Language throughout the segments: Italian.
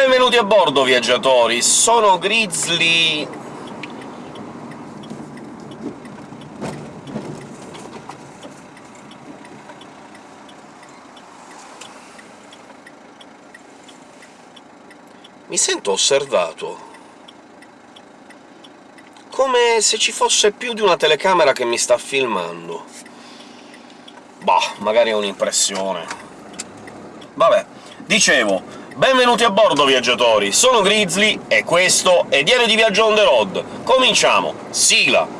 Benvenuti a bordo, viaggiatori! Sono Grizzly... Mi sento osservato. Come se ci fosse più di una telecamera che mi sta filmando. Bah, magari è un'impressione. Vabbè, dicevo, benvenuti a bordo, viaggiatori! Sono Grizzly, e questo è Diario di Viaggio on the road. Cominciamo! Sigla!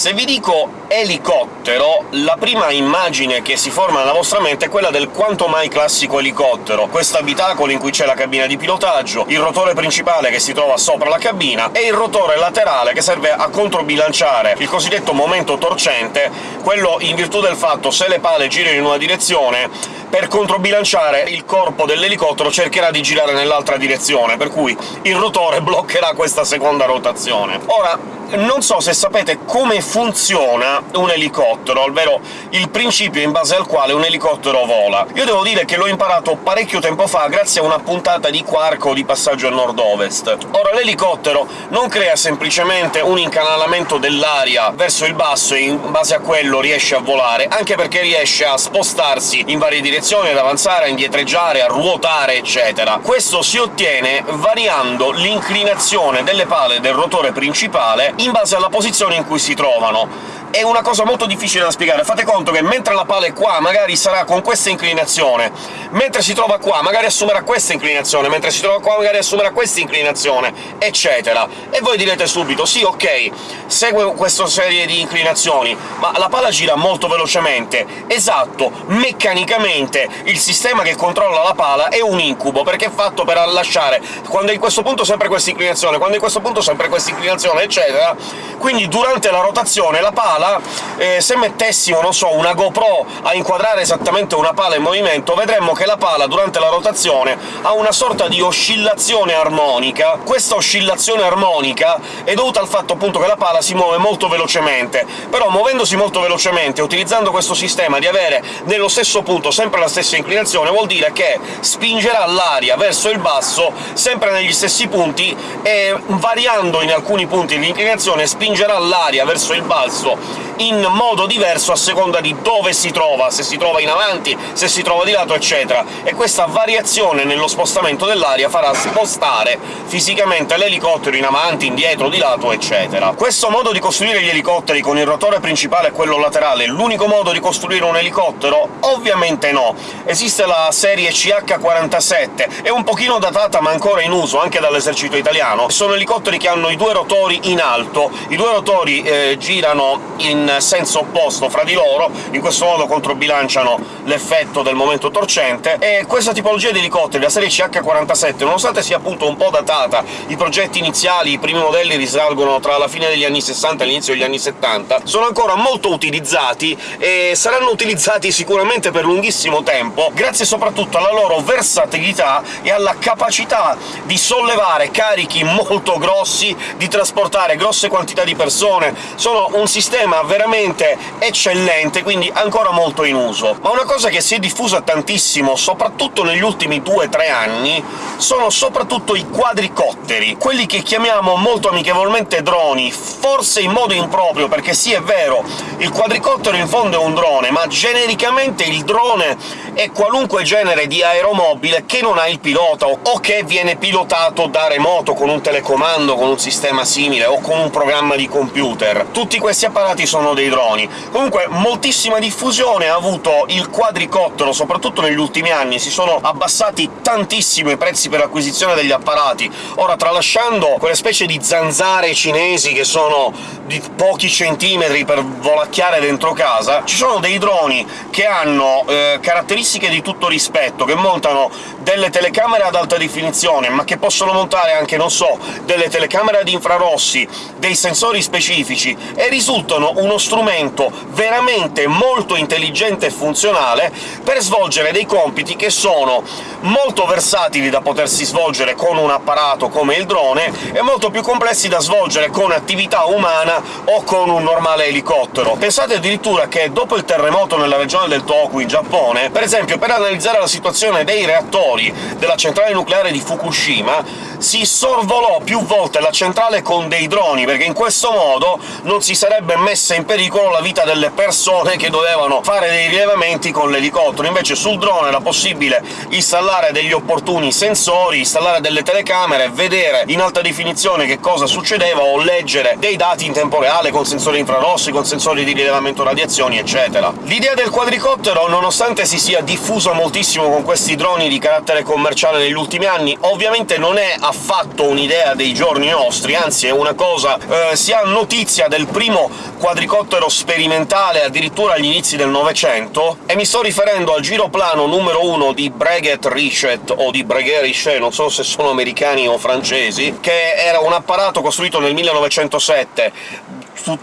Se vi dico elicottero, la prima immagine che si forma nella vostra mente è quella del quanto mai classico elicottero, questo abitacolo in cui c'è la cabina di pilotaggio, il rotore principale che si trova sopra la cabina, e il rotore laterale che serve a controbilanciare il cosiddetto momento torcente, quello in virtù del fatto se le pale girano in una direzione, per controbilanciare il corpo dell'elicottero cercherà di girare nell'altra direzione, per cui il rotore bloccherà questa seconda rotazione. Ora, non so se sapete come funziona un elicottero, ovvero il principio in base al quale un elicottero vola. Io devo dire che l'ho imparato parecchio tempo fa grazie a una puntata di Quarko di Passaggio a Nord-Ovest. Ora, l'elicottero non crea semplicemente un incanalamento dell'aria verso il basso e in base a quello riesce a volare, anche perché riesce a spostarsi in varie direzioni, ad avanzare, a indietreggiare, a ruotare, eccetera. Questo si ottiene variando l'inclinazione delle pale del rotore principale in base alla posizione in cui si trovano è una cosa molto difficile da spiegare. Fate conto che mentre la pala è qua magari sarà con questa inclinazione, mentre si trova qua magari assumerà questa inclinazione, mentre si trova qua magari assumerà questa inclinazione, eccetera. E voi direte subito «Sì, ok, segue questa serie di inclinazioni, ma la pala gira molto velocemente». Esatto, meccanicamente il sistema che controlla la pala è un incubo, perché è fatto per lasciare quando è in questo punto sempre questa inclinazione, quando è in questo punto sempre questa inclinazione, eccetera. Quindi durante la rotazione la pala pala, eh, se mettessimo, non so, una GoPro a inquadrare esattamente una pala in movimento, vedremmo che la pala, durante la rotazione, ha una sorta di oscillazione armonica. Questa oscillazione armonica è dovuta al fatto, appunto, che la pala si muove molto velocemente, però muovendosi molto velocemente, utilizzando questo sistema di avere nello stesso punto sempre la stessa inclinazione, vuol dire che spingerà l'aria verso il basso sempre negli stessi punti, e variando in alcuni punti l'inclinazione spingerà l'aria verso il basso in modo diverso a seconda di dove si trova, se si trova in avanti, se si trova di lato, eccetera, e questa variazione nello spostamento dell'aria farà spostare fisicamente l'elicottero in avanti, indietro, di lato, eccetera. Questo modo di costruire gli elicotteri con il rotore principale e quello laterale è l'unico modo di costruire un elicottero? Ovviamente no. Esiste la serie CH-47, è un pochino datata ma ancora in uso anche dall'esercito italiano. Sono elicotteri che hanno i due rotori in alto, i due rotori eh, girano in senso opposto fra di loro, in questo modo controbilanciano l'effetto del momento torcente, e questa tipologia di elicotteri, la serie CH-47, nonostante sia appunto un po' datata, i progetti iniziali, i primi modelli risalgono tra la fine degli anni 60 e l'inizio degli anni 70, sono ancora molto utilizzati e saranno utilizzati sicuramente per lunghissimo tempo, grazie soprattutto alla loro versatilità e alla capacità di sollevare carichi molto grossi, di trasportare grosse quantità di persone. Sono un sistema sistema veramente eccellente, quindi ancora molto in uso. Ma una cosa che si è diffusa tantissimo, soprattutto negli ultimi 2-3 anni, sono soprattutto i quadricotteri, quelli che chiamiamo molto amichevolmente droni, forse in modo improprio, perché sì, è vero, il quadricottero in fondo è un drone, ma genericamente il drone è qualunque genere di aeromobile che non ha il pilota, o che viene pilotato da remoto, con un telecomando, con un sistema simile, o con un programma di computer. Tutti questi apparati apparati sono dei droni. Comunque moltissima diffusione ha avuto il quadricottero, soprattutto negli ultimi anni, si sono abbassati tantissimo i prezzi per l'acquisizione degli apparati. Ora, tralasciando quelle specie di zanzare cinesi che sono di pochi centimetri per volacchiare dentro casa, ci sono dei droni che hanno eh, caratteristiche di tutto rispetto, che montano delle telecamere ad alta definizione, ma che possono montare anche, non so, delle telecamere ad infrarossi, dei sensori specifici, e risultano uno strumento veramente molto intelligente e funzionale per svolgere dei compiti che sono molto versatili da potersi svolgere con un apparato come il drone e molto più complessi da svolgere con attività umana o con un normale elicottero. Pensate addirittura che dopo il terremoto nella regione del Toku, in Giappone, per esempio per analizzare la situazione dei reattori della centrale nucleare di Fukushima si sorvolò più volte la centrale con dei droni, perché in questo modo non si sarebbe messa in pericolo la vita delle persone che dovevano fare dei rilevamenti con l'elicottero. Invece sul drone era possibile installare degli opportuni sensori, installare delle telecamere, vedere in alta definizione che cosa succedeva o leggere dei dati in tempo reale con sensori infrarossi, con sensori di rilevamento radiazioni, eccetera. L'idea del quadricottero, nonostante si sia diffusa moltissimo con questi droni di carattere commerciale negli ultimi anni, ovviamente non è affatto un'idea dei giorni nostri, anzi è una cosa... Eh, si ha notizia del primo quadricottero sperimentale addirittura agli inizi del Novecento, e mi sto riferendo al giroplano numero uno di Breguet Richet, o di Breguet Richet, non so se sono americani o francesi, che era un apparato costruito nel 1907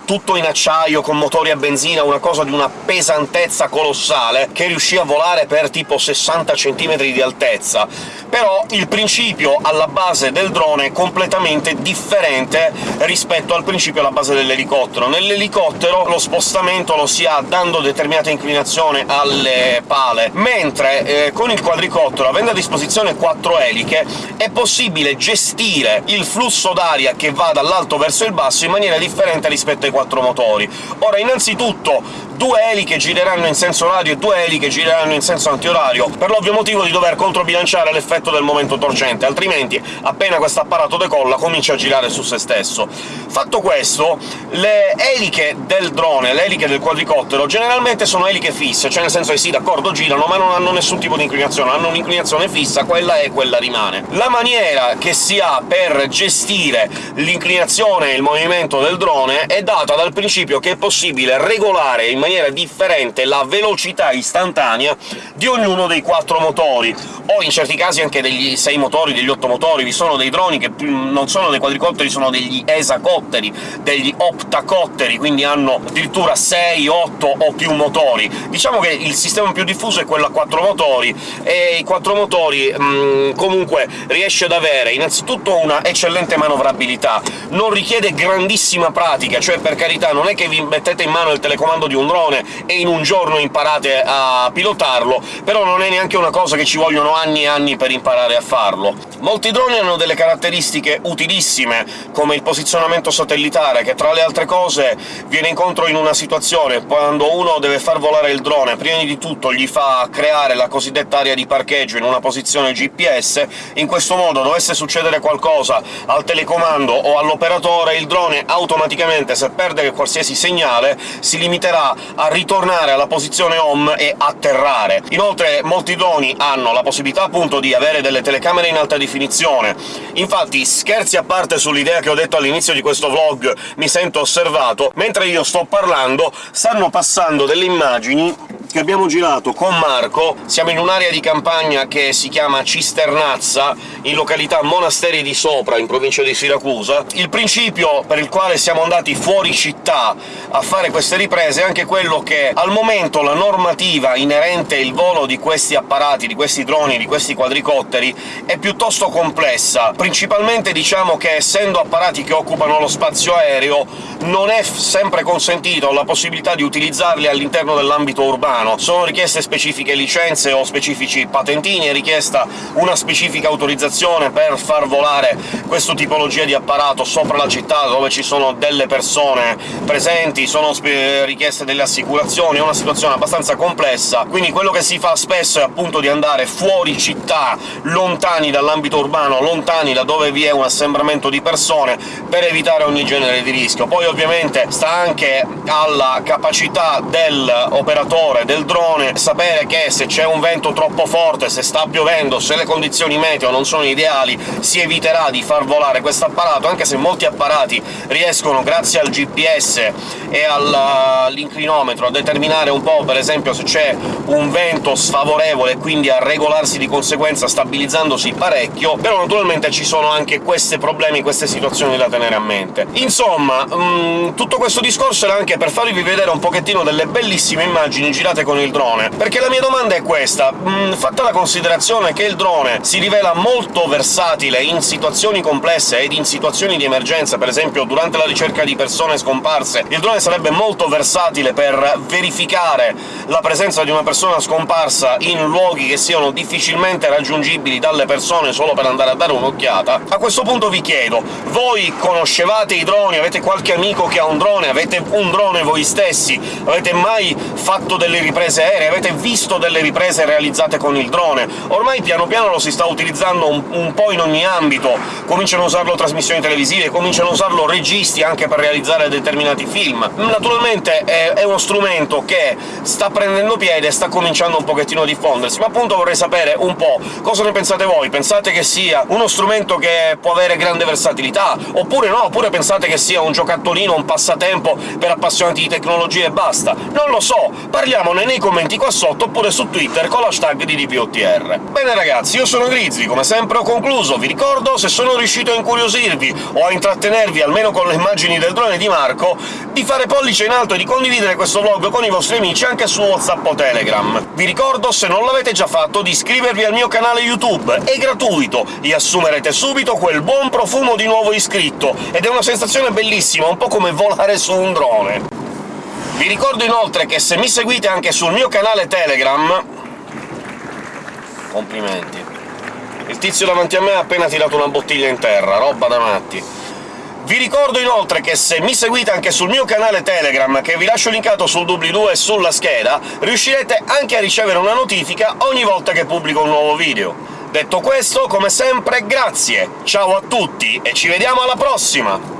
tutto in acciaio, con motori a benzina, una cosa di una pesantezza colossale, che riuscì a volare per tipo 60 cm di altezza. Però il principio alla base del drone è completamente differente rispetto al principio alla base dell'elicottero. Nell'elicottero lo spostamento lo si ha dando determinata inclinazione alle pale, mentre eh, con il quadricottero, avendo a disposizione quattro eliche, è possibile gestire il flusso d'aria che va dall'alto verso il basso in maniera differente rispetto rispetto ai quattro motori. Ora, innanzitutto, due eliche gireranno in senso orario e due eliche gireranno in senso antiorario, per l'ovvio motivo di dover controbilanciare l'effetto del momento torcente, altrimenti appena questo apparato decolla comincia a girare su se stesso. Fatto questo, le eliche del drone, le eliche del quadricottero, generalmente sono eliche fisse, cioè nel senso che sì, d'accordo, girano, ma non hanno nessun tipo di inclinazione, hanno un'inclinazione fissa, quella è, quella rimane. La maniera che si ha per gestire l'inclinazione e il movimento del drone è data dal principio che è possibile regolare in maniera differente la velocità istantanea di ognuno dei quattro motori, o in certi casi anche degli sei motori, degli otto motori. Vi sono dei droni che non sono dei quadricotteri, sono degli esacotteri, degli optacotteri, quindi hanno addirittura 6, 8 o più motori. Diciamo che il sistema più diffuso è quello a quattro motori, e i quattro motori mh, comunque riesce ad avere innanzitutto una eccellente manovrabilità, non richiede grandissima pratica, cioè per carità non è che vi mettete in mano il telecomando di un drone e in un giorno imparate a pilotarlo, però non è neanche una cosa che ci vogliono anni e anni per imparare a farlo. Molti droni hanno delle caratteristiche utilissime, come il posizionamento satellitare, che tra le altre cose viene incontro in una situazione quando uno deve far volare il drone, prima di tutto gli fa creare la cosiddetta area di parcheggio in una posizione GPS, in questo modo dovesse succedere qualcosa al telecomando o all'operatore, il drone automaticamente se perde qualsiasi segnale si limiterà a ritornare alla posizione home e atterrare. Inoltre molti droni hanno la possibilità appunto di avere delle telecamere in alta definizione. Infatti, scherzi a parte sull'idea che ho detto all'inizio di questo vlog mi sento osservato, mentre io sto parlando stanno passando delle immagini che abbiamo girato con Marco. Siamo in un'area di campagna che si chiama Cisternazza, in località Monasteri di Sopra, in provincia di Siracusa. Il principio per il quale siamo andati fuori città a fare queste riprese è anche quello che al momento la normativa inerente il volo di questi apparati, di questi droni, di questi quadricotteri, è piuttosto complessa. Principalmente diciamo che, essendo apparati che occupano lo spazio aereo, non è sempre consentito la possibilità di utilizzarli all'interno dell'ambito urbano. Sono richieste specifiche licenze o specifici patentini, è richiesta una specifica autorizzazione per far volare questa tipologia di apparato sopra la città, dove ci sono delle persone presenti, sono richieste delle assicurazioni, è una situazione abbastanza complessa, quindi quello che si fa spesso è appunto di andare fuori città, lontani dall'ambito urbano, lontani da dove vi è un assembramento di persone, per evitare ogni genere di rischio. Poi ovviamente sta anche alla capacità dell'operatore del drone, sapere che se c'è un vento troppo forte, se sta piovendo, se le condizioni meteo non sono ideali, si eviterà di far volare questo apparato, anche se molti apparati riescono, grazie al GPS e all'inclinometro, a determinare un po', per esempio, se c'è un vento sfavorevole e quindi a regolarsi di conseguenza stabilizzandosi parecchio, però naturalmente ci sono anche questi problemi, queste situazioni da tenere a mente. Insomma, mh, mm, tutto questo discorso era anche per farvi vedere un pochettino delle bellissime immagini girate con il drone, perché la mia domanda è questa. Mm, fatta la considerazione che il drone si rivela molto versatile in situazioni complesse ed in situazioni di emergenza, per esempio durante la ricerca di persone scomparse, il drone sarebbe molto versatile per verificare la presenza di una persona scomparsa in luoghi che siano difficilmente raggiungibili dalle persone solo per andare a dare un'occhiata, a questo punto vi chiedo, voi conoscevate i droni? Avete qualche amico che ha un drone? Avete un drone voi stessi? Avete mai fatto delle riprese aeree? Avete visto delle riprese realizzate con il drone? Ormai piano piano lo si sta utilizzando un, un po' in ogni ambito, cominciano a usarlo trasmissioni televisive, cominciano a usarlo registi anche per realizzare determinati film. Naturalmente è, è uno strumento che sta prendendo piede e sta cominciando un pochettino a diffondersi, ma appunto vorrei sapere un po' cosa ne pensate voi. Pensate che sia uno strumento che può avere grande versatilità, oppure no, oppure pensate che sia un giocattolino, un passatempo per appassionati di tecnologia e basta? Non lo so, parliamone nei commenti qua sotto, oppure su Twitter con l'hashtag di DPOTR. Bene ragazzi, io sono Grizzly, come sempre ho concluso, vi ricordo, se sono riuscito a incuriosirvi o a intrattenervi almeno con le immagini del drone di Marco, di fare pollice in alto e di condividere questo vlog con i vostri amici anche su WhatsApp o Telegram. Vi ricordo, se non l'avete già fatto, di iscrivervi al mio canale YouTube, è gratuito, e assumerete subito quel buon profumo di nuovo iscritto, ed è una sensazione bellissima, un po' come volare su un drone. Vi ricordo inoltre che se mi seguite anche sul mio canale Telegram... complimenti. Il tizio davanti a me ha appena tirato una bottiglia in terra, roba da matti. Vi ricordo inoltre che se mi seguite anche sul mio canale Telegram, che vi lascio linkato sul doobly-doo e sulla scheda, riuscirete anche a ricevere una notifica ogni volta che pubblico un nuovo video. Detto questo, come sempre, grazie, ciao a tutti e ci vediamo alla prossima!